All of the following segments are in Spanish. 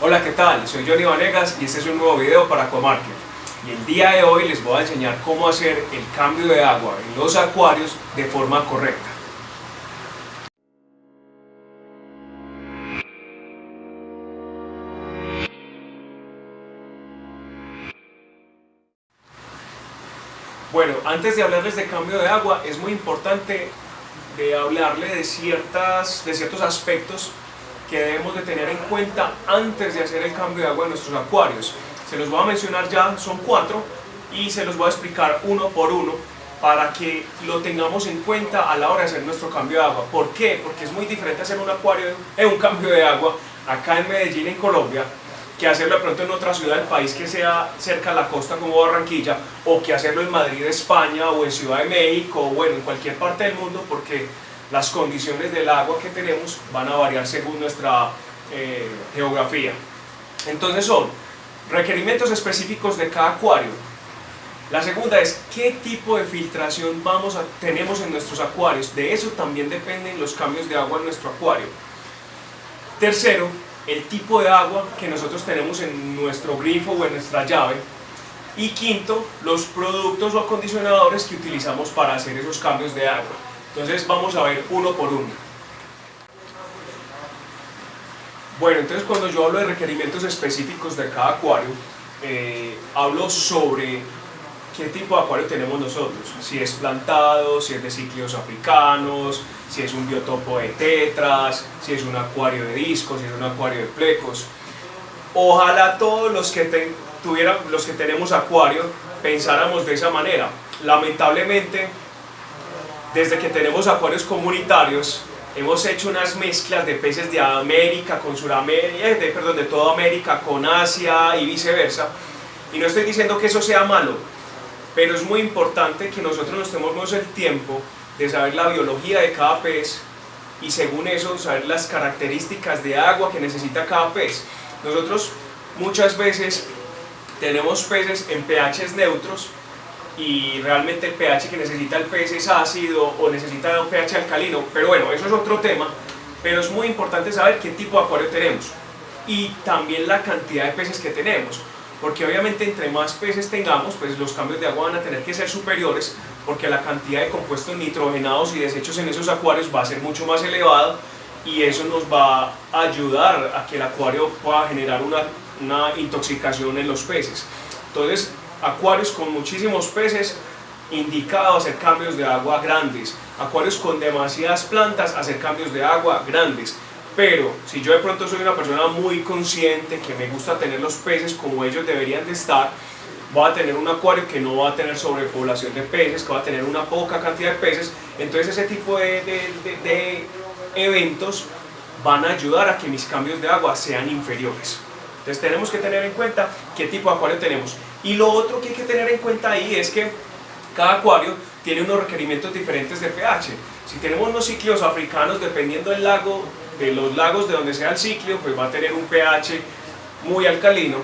Hola, ¿qué tal? Soy Johnny Vanegas y este es un nuevo video para Aquamarket. Y el día de hoy les voy a enseñar cómo hacer el cambio de agua en los acuarios de forma correcta. Bueno, antes de hablarles de cambio de agua, es muy importante de hablarle de, ciertas, de ciertos aspectos que debemos de tener en cuenta antes de hacer el cambio de agua en nuestros acuarios. Se los voy a mencionar ya, son cuatro, y se los voy a explicar uno por uno para que lo tengamos en cuenta a la hora de hacer nuestro cambio de agua. ¿Por qué? Porque es muy diferente hacer un acuario, en un cambio de agua acá en Medellín, en Colombia, que hacerlo de pronto en otra ciudad del país que sea cerca de la costa como Barranquilla, o que hacerlo en Madrid, España, o en Ciudad de México, o bueno, en cualquier parte del mundo, porque las condiciones del agua que tenemos van a variar según nuestra eh, geografía. Entonces son requerimientos específicos de cada acuario. La segunda es qué tipo de filtración vamos a, tenemos en nuestros acuarios. De eso también dependen los cambios de agua en nuestro acuario. Tercero, el tipo de agua que nosotros tenemos en nuestro grifo o en nuestra llave. Y quinto, los productos o acondicionadores que utilizamos para hacer esos cambios de agua. Entonces vamos a ver uno por uno. Bueno, entonces cuando yo hablo de requerimientos específicos de cada acuario, eh, hablo sobre qué tipo de acuario tenemos nosotros, si es plantado, si es de ciclos africanos, si es un biotopo de tetras, si es un acuario de discos, si es un acuario de plecos. Ojalá todos los que, tuvieran, los que tenemos acuario pensáramos de esa manera. Lamentablemente, desde que tenemos acuarios comunitarios, hemos hecho unas mezclas de peces de América con Sudamérica, eh, de, perdón, de toda América con Asia y viceversa. Y no estoy diciendo que eso sea malo, pero es muy importante que nosotros nos tomemos el tiempo de saber la biología de cada pez y según eso saber las características de agua que necesita cada pez. Nosotros muchas veces tenemos peces en pHs neutros y realmente el pH que necesita el pez es ácido o necesita un pH alcalino, pero bueno, eso es otro tema, pero es muy importante saber qué tipo de acuario tenemos y también la cantidad de peces que tenemos porque obviamente entre más peces tengamos, pues los cambios de agua van a tener que ser superiores, porque la cantidad de compuestos nitrogenados y desechos en esos acuarios va a ser mucho más elevada y eso nos va a ayudar a que el acuario pueda generar una, una intoxicación en los peces. Entonces, acuarios con muchísimos peces, indicado hacer cambios de agua grandes, acuarios con demasiadas plantas, hacer cambios de agua grandes, pero si yo de pronto soy una persona muy consciente, que me gusta tener los peces como ellos deberían de estar, voy a tener un acuario que no va a tener sobrepoblación de peces, que va a tener una poca cantidad de peces, entonces ese tipo de, de eventos van a ayudar a que mis cambios de agua sean inferiores. Entonces tenemos que tener en cuenta qué tipo de acuario tenemos. Y lo otro que hay que tener en cuenta ahí es que cada acuario tiene unos requerimientos diferentes de pH. Si tenemos unos ciclos africanos, dependiendo del lago de los lagos de donde sea el ciclo, pues va a tener un pH muy alcalino,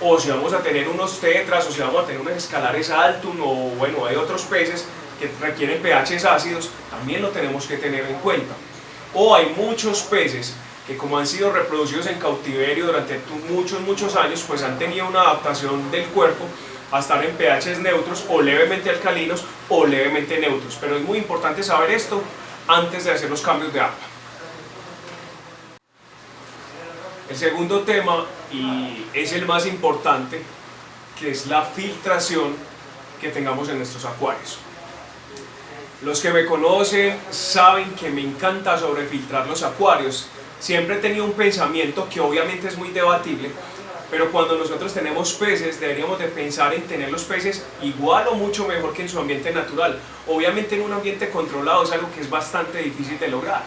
o si vamos a tener unos tetras, o si vamos a tener unos escalares altum, o bueno, hay otros peces que requieren pHs ácidos, también lo tenemos que tener en cuenta. O hay muchos peces que como han sido reproducidos en cautiverio durante muchos, muchos años, pues han tenido una adaptación del cuerpo a estar en pHs neutros o levemente alcalinos o levemente neutros. Pero es muy importante saber esto antes de hacer los cambios de agua. El segundo tema, y es el más importante, que es la filtración que tengamos en nuestros acuarios. Los que me conocen saben que me encanta sobrefiltrar los acuarios. Siempre he tenido un pensamiento que obviamente es muy debatible, pero cuando nosotros tenemos peces deberíamos de pensar en tener los peces igual o mucho mejor que en su ambiente natural. Obviamente en un ambiente controlado es algo que es bastante difícil de lograr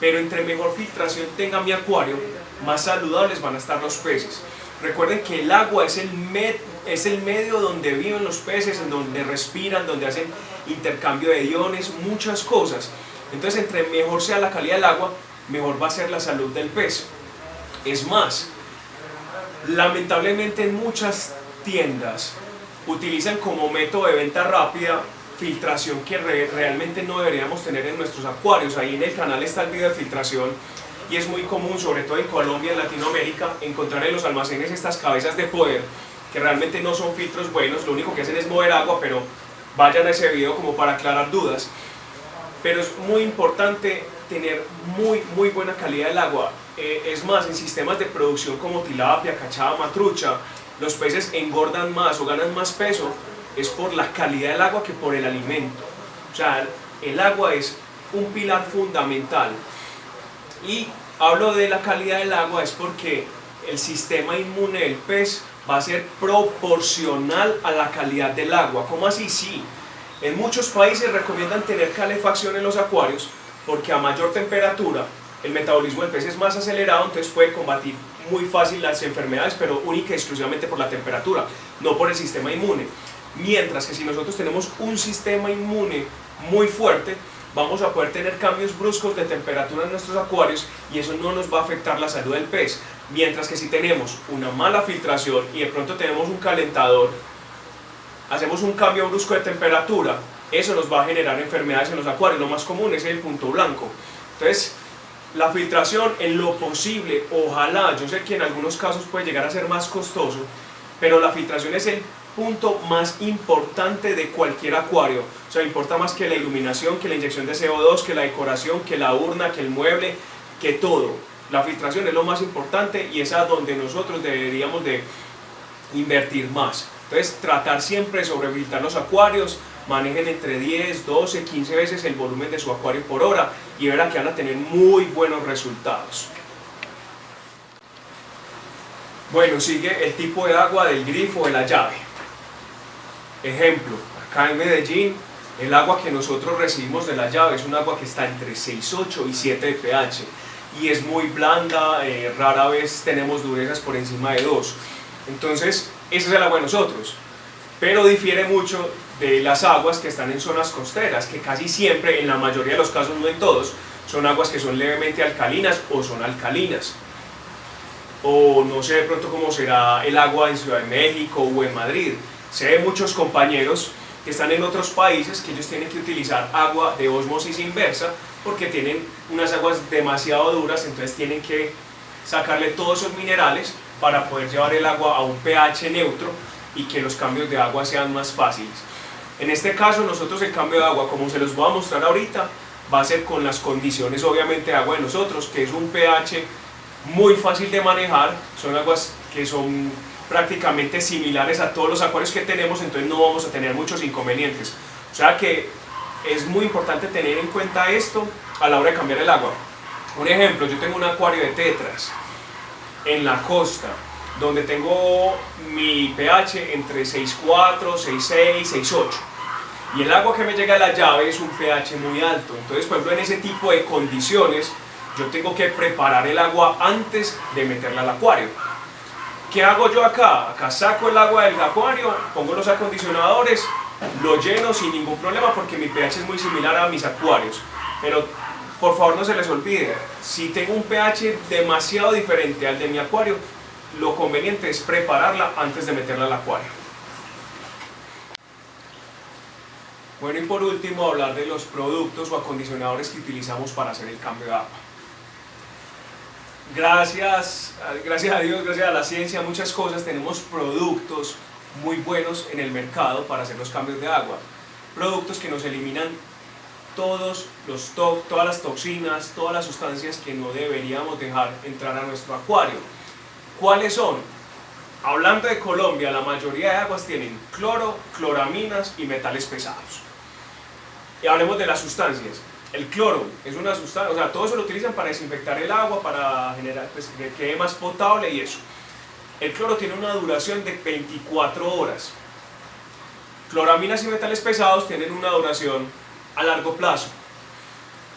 pero entre mejor filtración tenga mi acuario, más saludables van a estar los peces. Recuerden que el agua es el, es el medio donde viven los peces, en donde respiran, donde hacen intercambio de iones, muchas cosas. Entonces, entre mejor sea la calidad del agua, mejor va a ser la salud del pez. Es más, lamentablemente en muchas tiendas utilizan como método de venta rápida filtración que realmente no deberíamos tener en nuestros acuarios. Ahí en el canal está el video de filtración y es muy común, sobre todo en Colombia, en Latinoamérica, encontrar en los almacenes estas cabezas de poder que realmente no son filtros buenos, lo único que hacen es mover agua, pero vayan a ese video como para aclarar dudas. Pero es muy importante tener muy, muy buena calidad del agua. Eh, es más, en sistemas de producción como tilapia, cachada, matrucha, los peces engordan más o ganan más peso es por la calidad del agua que por el alimento. O sea, el agua es un pilar fundamental. Y hablo de la calidad del agua es porque el sistema inmune del pez va a ser proporcional a la calidad del agua. ¿Cómo así? Sí. En muchos países recomiendan tener calefacción en los acuarios porque a mayor temperatura el metabolismo del pez es más acelerado, entonces puede combatir muy fácil las enfermedades, pero única y exclusivamente por la temperatura, no por el sistema inmune. Mientras que si nosotros tenemos un sistema inmune muy fuerte, vamos a poder tener cambios bruscos de temperatura en nuestros acuarios y eso no nos va a afectar la salud del pez. Mientras que si tenemos una mala filtración y de pronto tenemos un calentador, hacemos un cambio brusco de temperatura, eso nos va a generar enfermedades en los acuarios. Lo más común es el punto blanco. Entonces, la filtración en lo posible, ojalá, yo sé que en algunos casos puede llegar a ser más costoso, pero la filtración es el punto más importante de cualquier acuario. O sea, importa más que la iluminación, que la inyección de CO2, que la decoración, que la urna, que el mueble, que todo. La filtración es lo más importante y es a donde nosotros deberíamos de invertir más. Entonces, tratar siempre de sobrefiltrar los acuarios, manejen entre 10, 12, 15 veces el volumen de su acuario por hora y verán que van a tener muy buenos resultados. Bueno, sigue el tipo de agua del grifo de la llave. Ejemplo, acá en Medellín, el agua que nosotros recibimos de la llave es un agua que está entre 6,8 y 7 de pH y es muy blanda, eh, rara vez tenemos durezas por encima de 2. Entonces, ese es el agua de nosotros, pero difiere mucho de las aguas que están en zonas costeras, que casi siempre, en la mayoría de los casos, no en todos, son aguas que son levemente alcalinas o son alcalinas. O no sé de pronto cómo será el agua en Ciudad de México o en Madrid, Sé de muchos compañeros que están en otros países que ellos tienen que utilizar agua de osmosis inversa porque tienen unas aguas demasiado duras, entonces tienen que sacarle todos esos minerales para poder llevar el agua a un pH neutro y que los cambios de agua sean más fáciles. En este caso nosotros el cambio de agua, como se los voy a mostrar ahorita, va a ser con las condiciones obviamente de agua de nosotros, que es un pH muy fácil de manejar, son aguas que son prácticamente similares a todos los acuarios que tenemos, entonces no vamos a tener muchos inconvenientes. O sea que es muy importante tener en cuenta esto a la hora de cambiar el agua. Un ejemplo, yo tengo un acuario de tetras en la costa, donde tengo mi pH entre 6.4, 6.6, 6.8 y el agua que me llega a la llave es un pH muy alto. Entonces, por ejemplo, en ese tipo de condiciones, yo tengo que preparar el agua antes de meterla al acuario. ¿Qué hago yo acá? Acá saco el agua del acuario, pongo los acondicionadores, lo lleno sin ningún problema porque mi pH es muy similar a mis acuarios. Pero por favor no se les olvide, si tengo un pH demasiado diferente al de mi acuario, lo conveniente es prepararla antes de meterla al acuario. Bueno y por último hablar de los productos o acondicionadores que utilizamos para hacer el cambio de agua gracias, gracias a Dios, gracias a la ciencia, muchas cosas, tenemos productos muy buenos en el mercado para hacer los cambios de agua. Productos que nos eliminan todos los todas las toxinas, todas las sustancias que no deberíamos dejar entrar a nuestro acuario. ¿Cuáles son? Hablando de Colombia, la mayoría de aguas tienen cloro, cloraminas y metales pesados. Y hablemos de las sustancias. El cloro es una sustancia, o sea, todo eso lo utilizan para desinfectar el agua, para generar, pues, que quede más potable y eso. El cloro tiene una duración de 24 horas. Cloraminas y metales pesados tienen una duración a largo plazo.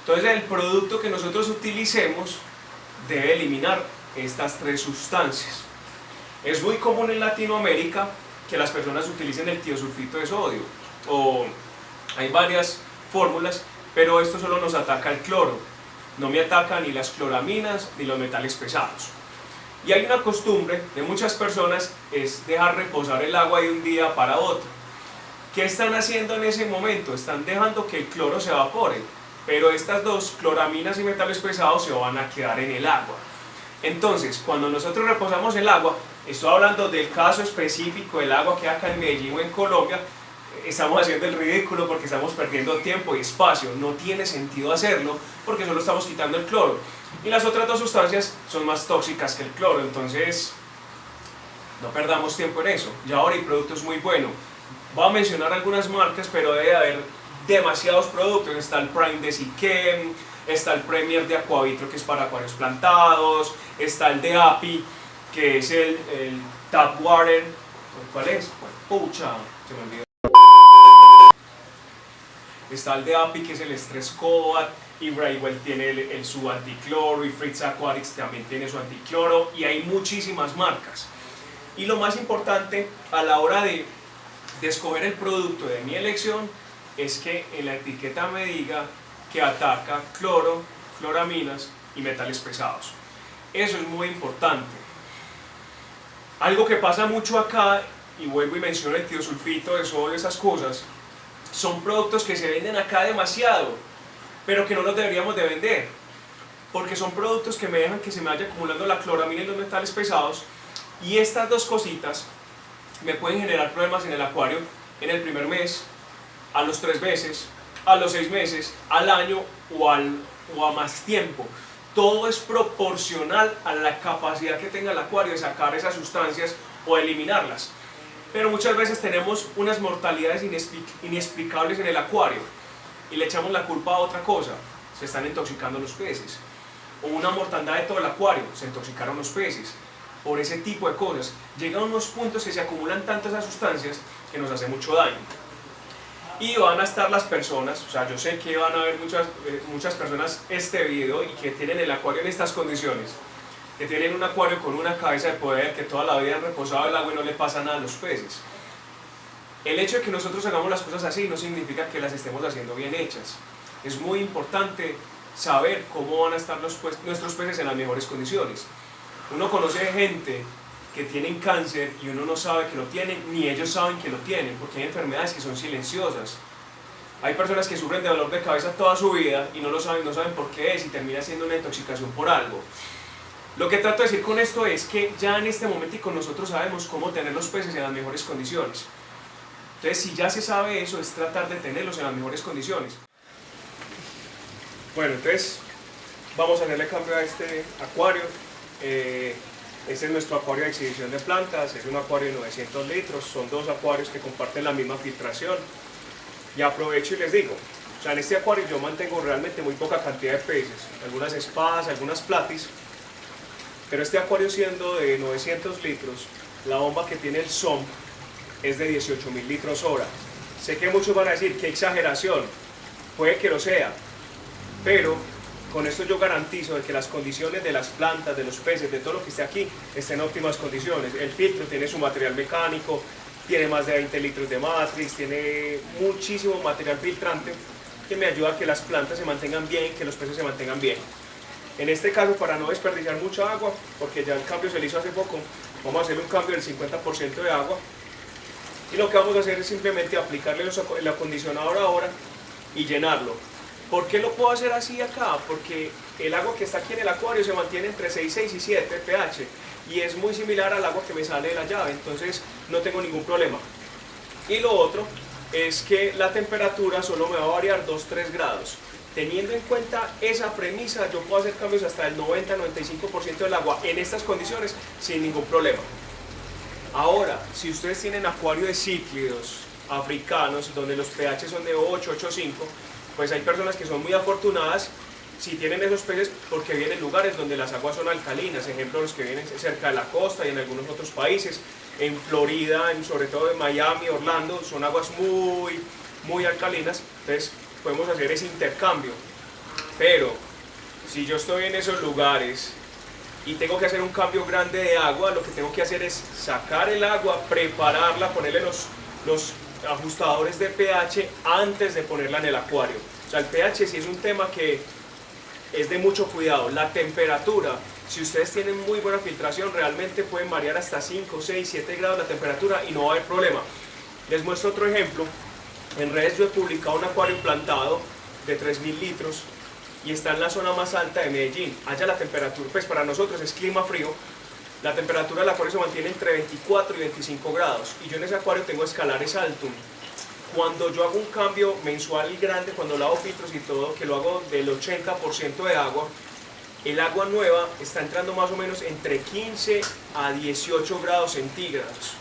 Entonces el producto que nosotros utilicemos debe eliminar estas tres sustancias. Es muy común en Latinoamérica que las personas utilicen el tiosulfito de sodio o hay varias fórmulas pero esto solo nos ataca el cloro, no me ataca ni las cloraminas ni los metales pesados. Y hay una costumbre de muchas personas es dejar reposar el agua de un día para otro. ¿Qué están haciendo en ese momento? Están dejando que el cloro se evapore. pero estas dos, cloraminas y metales pesados, se van a quedar en el agua. Entonces, cuando nosotros reposamos el agua, estoy hablando del caso específico del agua que hay acá en Medellín o en Colombia, estamos haciendo el ridículo porque estamos perdiendo tiempo y espacio. No tiene sentido hacerlo porque solo estamos quitando el cloro. Y las otras dos sustancias son más tóxicas que el cloro, entonces no perdamos tiempo en eso. Ya ahora hay productos muy buenos. Voy a mencionar algunas marcas, pero debe haber demasiados productos. Está el Prime de Siquem, está el Premier de Aquavitro, que es para acuarios plantados, está el de API, que es el, el Tap Water. ¿Cuál es? Pucha, se me olvidó. Está el de API, que es el Stress Coat, y Braywell tiene el, su anticloro, y Fritz Aquatics también tiene su anticloro, y hay muchísimas marcas. Y lo más importante a la hora de, de escoger el producto de mi elección es que en la etiqueta me diga que ataca cloro, cloraminas y metales pesados. Eso es muy importante. Algo que pasa mucho acá, y vuelvo y menciono el tiosulfito de sodio, esas cosas, son productos que se venden acá demasiado, pero que no los deberíamos de vender, porque son productos que me dejan que se me vaya acumulando la cloramina y los metales pesados, y estas dos cositas me pueden generar problemas en el acuario en el primer mes, a los tres meses, a los seis meses, al año o, al, o a más tiempo. Todo es proporcional a la capacidad que tenga el acuario de sacar esas sustancias o eliminarlas. Pero muchas veces tenemos unas mortalidades inexplicables en el acuario y le echamos la culpa a otra cosa, se están intoxicando los peces. O una mortandad de todo el acuario, se intoxicaron los peces. Por ese tipo de cosas, llegan unos puntos que se acumulan tantas sustancias que nos hace mucho daño y van a estar las personas, o sea, yo sé que van a haber muchas, eh, muchas personas este video y que tienen el acuario en estas condiciones, que tienen un acuario con una cabeza de poder, que toda la vida han reposado el agua y no le pasa nada a los peces. El hecho de que nosotros hagamos las cosas así no significa que las estemos haciendo bien hechas. Es muy importante saber cómo van a estar nuestros peces en las mejores condiciones. Uno conoce gente que tienen cáncer y uno no sabe que lo tienen, ni ellos saben que lo tienen, porque hay enfermedades que son silenciosas. Hay personas que sufren de dolor de cabeza toda su vida y no lo saben, no saben por qué es y termina siendo una intoxicación por algo. Lo que trato de decir con esto es que ya en este momento nosotros sabemos cómo tener los peces en las mejores condiciones. Entonces, si ya se sabe eso, es tratar de tenerlos en las mejores condiciones. Bueno, entonces vamos a hacerle cambio a este acuario. Eh, este es nuestro acuario de exhibición de plantas, es un acuario de 900 litros, son dos acuarios que comparten la misma filtración. Y aprovecho y les digo, o sea, en este acuario yo mantengo realmente muy poca cantidad de peces, algunas espadas, algunas platis, pero este acuario siendo de 900 litros, la bomba que tiene el SOM es de 18.000 litros hora. Sé que muchos van a decir, qué exageración, puede que lo sea, pero con esto yo garantizo de que las condiciones de las plantas, de los peces, de todo lo que esté aquí, estén en óptimas condiciones. El filtro tiene su material mecánico, tiene más de 20 litros de matrix, tiene muchísimo material filtrante que me ayuda a que las plantas se mantengan bien, que los peces se mantengan bien. En este caso, para no desperdiciar mucha agua, porque ya el cambio se le hizo hace poco, vamos a hacer un cambio del 50% de agua. Y lo que vamos a hacer es simplemente aplicarle el acondicionador ahora y llenarlo ¿Por qué lo puedo hacer así acá? Porque el agua que está aquí en el acuario se mantiene entre 6,6 y 7 pH y es muy similar al agua que me sale de la llave, entonces no tengo ningún problema. Y lo otro es que la temperatura solo me va a variar 2-3 grados. Teniendo en cuenta esa premisa, yo puedo hacer cambios hasta el 90-95% del agua en estas condiciones sin ningún problema. Ahora, si ustedes tienen acuario de cíclidos africanos, donde los pH son de 8, 8,5, pues hay personas que son muy afortunadas si tienen esos peces porque vienen lugares donde las aguas son alcalinas, ejemplo los que vienen cerca de la costa y en algunos otros países, en Florida, sobre todo en Miami, Orlando, son aguas muy, muy alcalinas, entonces podemos hacer ese intercambio. Pero si yo estoy en esos lugares y tengo que hacer un cambio grande de agua, lo que tengo que hacer es sacar el agua, prepararla, ponerle los, los ajustadores de pH antes de ponerla en el acuario. O sea, el pH sí es un tema que es de mucho cuidado. La temperatura, si ustedes tienen muy buena filtración, realmente pueden variar hasta 5, 6, 7 grados la temperatura y no va a haber problema. Les muestro otro ejemplo. En redes yo he publicado un acuario plantado de 3.000 litros y está en la zona más alta de Medellín. Allá la temperatura, pues para nosotros es clima frío, la temperatura del acuario se mantiene entre 24 y 25 grados y yo en ese acuario tengo escalares altos. Cuando yo hago un cambio mensual grande, cuando lavo filtros y todo, que lo hago del 80% de agua, el agua nueva está entrando más o menos entre 15 a 18 grados centígrados.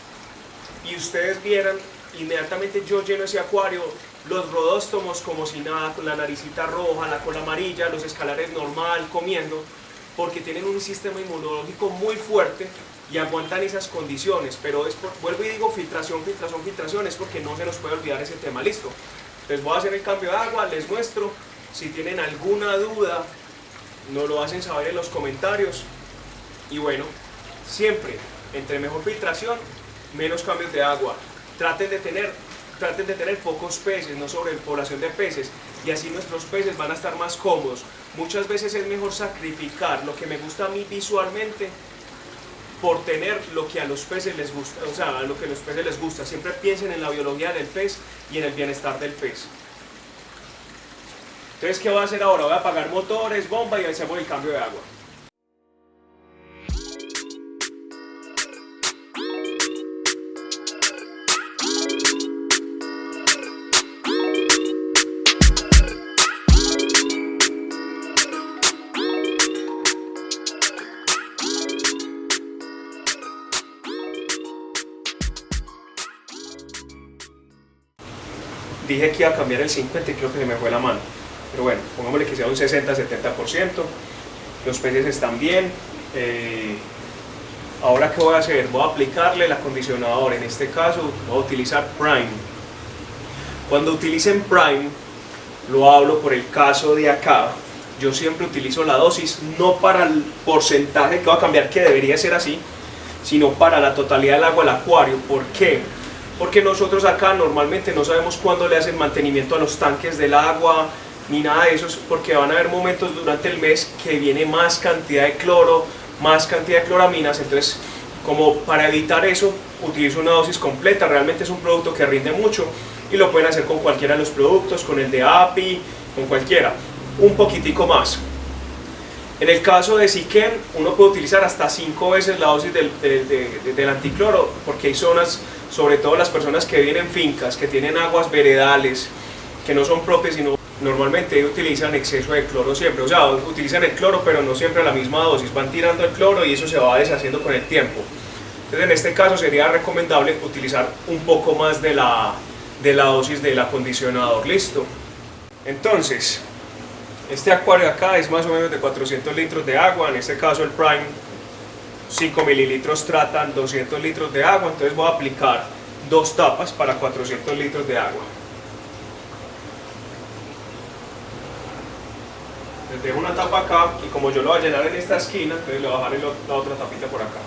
Y ustedes vieran, inmediatamente yo lleno ese acuario, los rodóstomos como si nada, con la naricita roja, la cola amarilla, los escalares normal, comiendo, porque tienen un sistema inmunológico muy fuerte y aguantan esas condiciones, pero es vuelvo y digo filtración, filtración, filtración, es porque no se nos puede olvidar ese tema, listo. Les voy a hacer el cambio de agua, les muestro, si tienen alguna duda, nos lo hacen saber en los comentarios, y bueno, siempre, entre mejor filtración, menos cambios de agua, traten de tener traten de tener pocos peces, no sobrepoblación de peces, y así nuestros peces van a estar más cómodos. Muchas veces es mejor sacrificar lo que me gusta a mí visualmente por tener lo que a los peces les gusta, o sea, lo que a los peces les gusta. Siempre piensen en la biología del pez y en el bienestar del pez. Entonces, ¿qué voy a hacer ahora? Voy a apagar motores, bomba y hacemos el cambio de agua. Dije que iba a cambiar el 50 y creo que se me fue la mano. Pero bueno, pongámosle que sea un 60-70%. Los peces están bien. Eh, ahora, ¿qué voy a hacer? Voy a aplicarle el acondicionador. En este caso, voy a utilizar Prime. Cuando utilicen Prime, lo hablo por el caso de acá. Yo siempre utilizo la dosis, no para el porcentaje que va a cambiar, que debería ser así, sino para la totalidad del agua del acuario. ¿Por qué? Porque nosotros acá normalmente no sabemos cuándo le hacen mantenimiento a los tanques del agua ni nada de eso, porque van a haber momentos durante el mes que viene más cantidad de cloro, más cantidad de cloraminas, entonces como para evitar eso utilizo una dosis completa, realmente es un producto que rinde mucho y lo pueden hacer con cualquiera de los productos, con el de API, con cualquiera, un poquitico más. En el caso de Siquem, uno puede utilizar hasta 5 veces la dosis del, del anticloro, porque hay zonas sobre todo las personas que viven en fincas, que tienen aguas veredales, que no son propias, sino normalmente utilizan exceso de cloro siempre, o sea, utilizan el cloro pero no siempre a la misma dosis, van tirando el cloro y eso se va deshaciendo con el tiempo. Entonces en este caso sería recomendable utilizar un poco más de la, de la dosis del acondicionador, listo. Entonces, este acuario acá es más o menos de 400 litros de agua, en este caso el Prime 5 mililitros tratan 200 litros de agua, entonces voy a aplicar dos tapas para 400 litros de agua. Les dejo una tapa acá y como yo lo voy a llenar en esta esquina, entonces le voy a dejar la otra tapita por acá.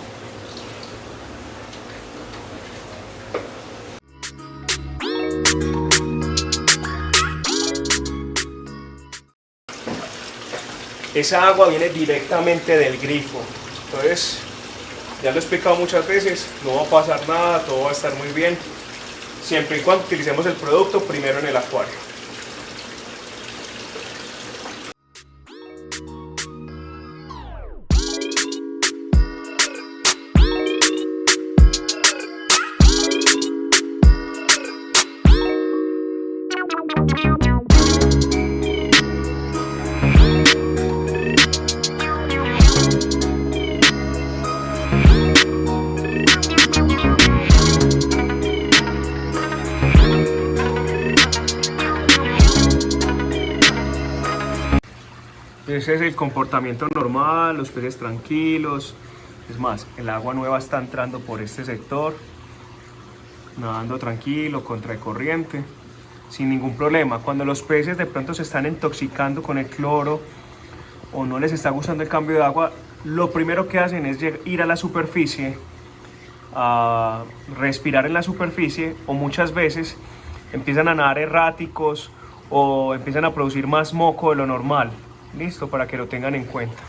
Esa agua viene directamente del grifo, entonces ya lo he explicado muchas veces, no va a pasar nada, todo va a estar muy bien, siempre y cuando utilicemos el producto primero en el acuario. Ese es el comportamiento normal, los peces tranquilos. Es más, el agua nueva está entrando por este sector, nadando tranquilo, contra corriente, sin ningún problema. Cuando los peces de pronto se están intoxicando con el cloro o no les está gustando el cambio de agua, lo primero que hacen es ir a la superficie, a respirar en la superficie o muchas veces empiezan a nadar erráticos o empiezan a producir más moco de lo normal. Listo, para que lo tengan en cuenta.